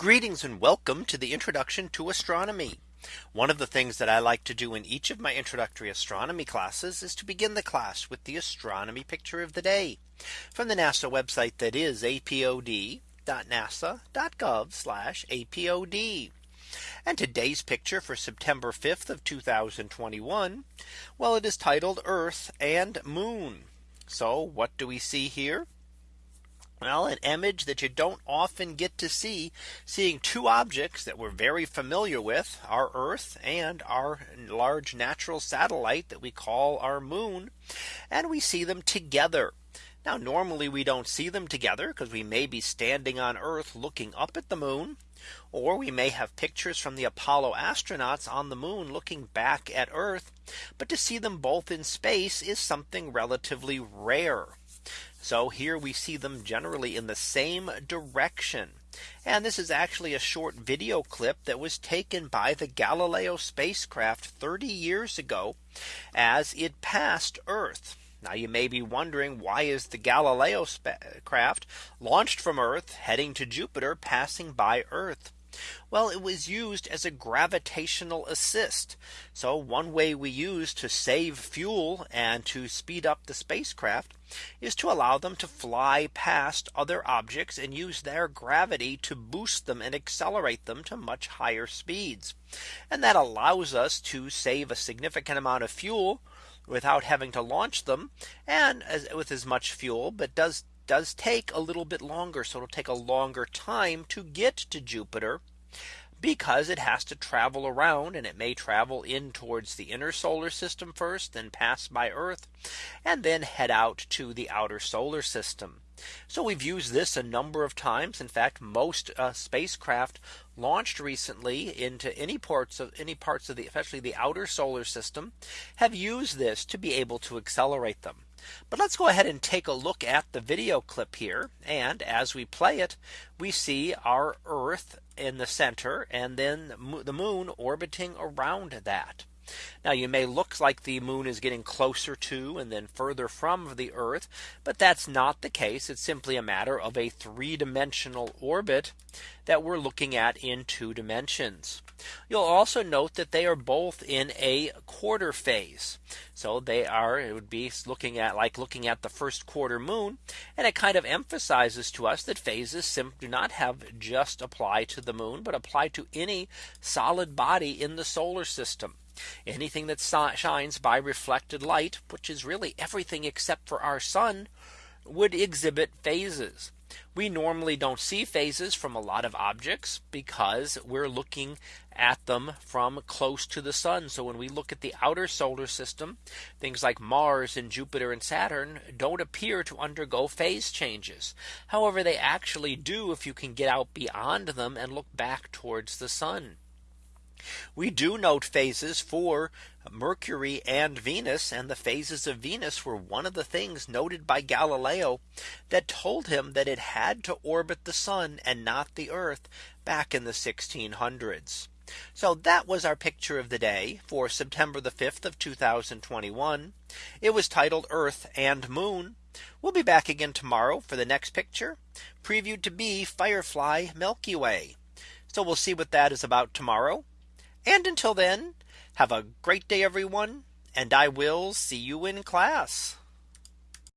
Greetings and welcome to the introduction to astronomy. One of the things that I like to do in each of my introductory astronomy classes is to begin the class with the astronomy picture of the day from the NASA website that is apod.nasa.gov apod. And today's picture for September 5th of 2021. Well, it is titled Earth and Moon. So what do we see here? Well, an image that you don't often get to see seeing two objects that we're very familiar with our Earth and our large natural satellite that we call our moon. And we see them together. Now normally we don't see them together because we may be standing on Earth looking up at the moon. Or we may have pictures from the Apollo astronauts on the moon looking back at Earth. But to see them both in space is something relatively rare. So here we see them generally in the same direction. And this is actually a short video clip that was taken by the Galileo spacecraft 30 years ago as it passed Earth. Now you may be wondering why is the Galileo craft launched from Earth heading to Jupiter passing by Earth? Well, it was used as a gravitational assist. So one way we use to save fuel and to speed up the spacecraft is to allow them to fly past other objects and use their gravity to boost them and accelerate them to much higher speeds. And that allows us to save a significant amount of fuel without having to launch them and as, with as much fuel, but does does take a little bit longer. So it'll take a longer time to get to Jupiter because it has to travel around and it may travel in towards the inner solar system first then pass by Earth and then head out to the outer solar system. So we've used this a number of times. In fact, most uh, spacecraft launched recently into any parts of any parts of the especially the outer solar system have used this to be able to accelerate them. But let's go ahead and take a look at the video clip here. And as we play it, we see our Earth in the center and then the moon orbiting around that. Now you may look like the moon is getting closer to and then further from the Earth. But that's not the case. It's simply a matter of a three dimensional orbit that we're looking at in two dimensions. You'll also note that they are both in a quarter phase. So they are it would be looking at like looking at the first quarter moon. And it kind of emphasizes to us that phases do not have just apply to the moon, but apply to any solid body in the solar system. Anything that shines by reflected light, which is really everything except for our sun, would exhibit phases. We normally don't see phases from a lot of objects because we're looking at them from close to the sun. So when we look at the outer solar system, things like Mars and Jupiter and Saturn don't appear to undergo phase changes. However, they actually do if you can get out beyond them and look back towards the sun. We do note phases for Mercury and Venus and the phases of Venus were one of the things noted by Galileo that told him that it had to orbit the sun and not the earth back in the 1600s. So that was our picture of the day for September the 5th of 2021. It was titled Earth and Moon. We'll be back again tomorrow for the next picture previewed to be Firefly Milky Way. So we'll see what that is about tomorrow. And until then, have a great day, everyone. And I will see you in class.